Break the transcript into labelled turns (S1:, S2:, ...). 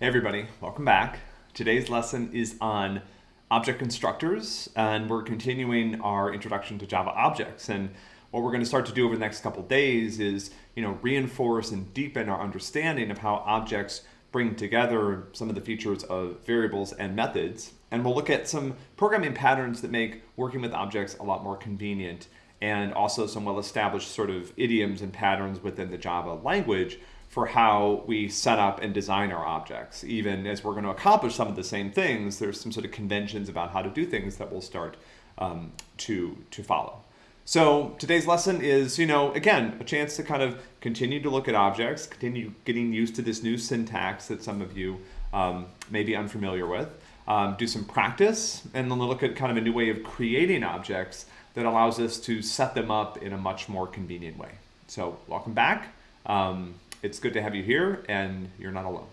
S1: Hey everybody, welcome back. Today's lesson is on object constructors and we're continuing our introduction to Java objects and what we're going to start to do over the next couple days is you know reinforce and deepen our understanding of how objects bring together some of the features of variables and methods and we'll look at some programming patterns that make working with objects a lot more convenient and also some well-established sort of idioms and patterns within the Java language for how we set up and design our objects. Even as we're going to accomplish some of the same things, there's some sort of conventions about how to do things that we'll start um, to, to follow. So today's lesson is, you know, again, a chance to kind of continue to look at objects, continue getting used to this new syntax that some of you um, may be unfamiliar with, um, do some practice, and then look at kind of a new way of creating objects that allows us to set them up in a much more convenient way. So welcome back. Um, it's good to have you here and you're not alone.